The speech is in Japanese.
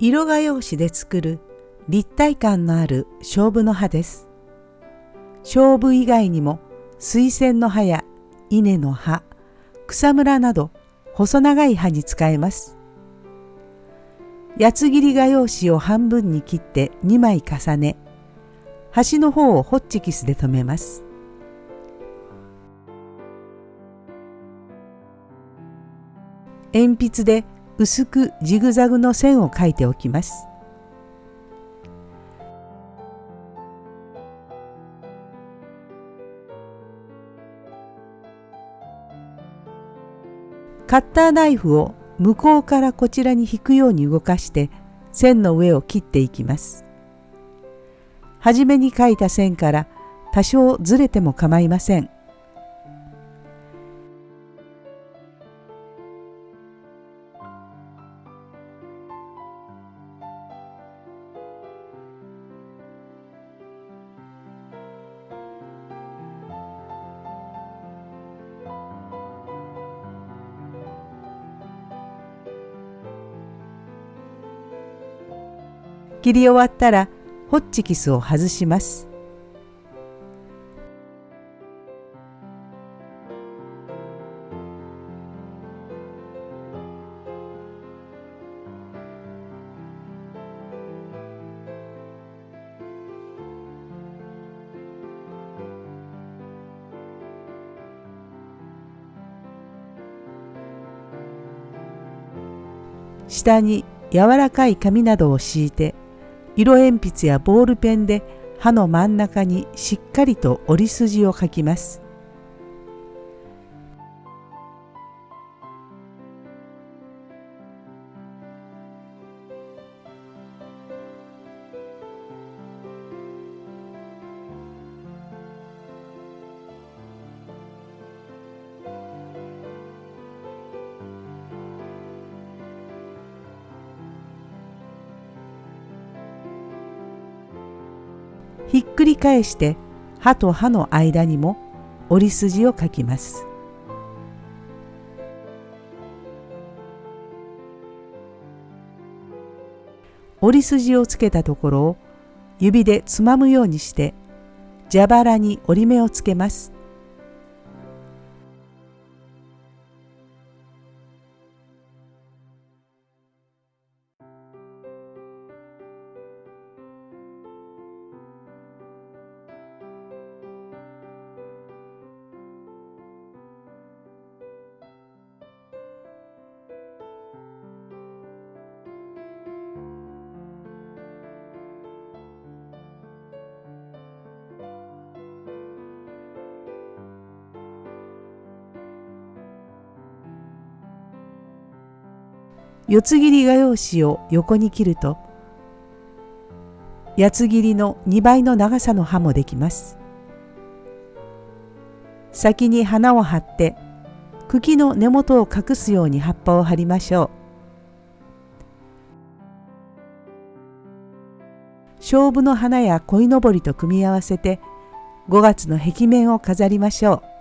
色画用紙で作る立体感のある勝負の葉です。勝負以外にも水仙の葉や稲の葉、草むらなど細長い葉に使えます。八つ切り画用紙を半分に切って2枚重ね、端の方をホッチキスで留めます。鉛筆で薄くジグザグの線を描いておきます。カッターナイフを向こうからこちらに引くように動かして線の上を切っていきます。はじめに描いた線から多少ずれても構いません。切り終わったらホッチキスを外します。下に柔らかい紙などを敷いて色鉛筆やボールペンで刃の真ん中にしっかりと折り筋を描きます。ひっくり返して歯と歯の間にも折り筋を書きます。折り筋をつけたところを指でつまむようにして蛇腹に折り目をつけます。四つ切り画用紙を横に切ると八つ切りの2倍の長さの刃もできます。先に花を貼って茎の根元を隠すように葉っぱを貼りましょう。勝負の花や鯉のぼりと組み合わせて5月の壁面を飾りましょう。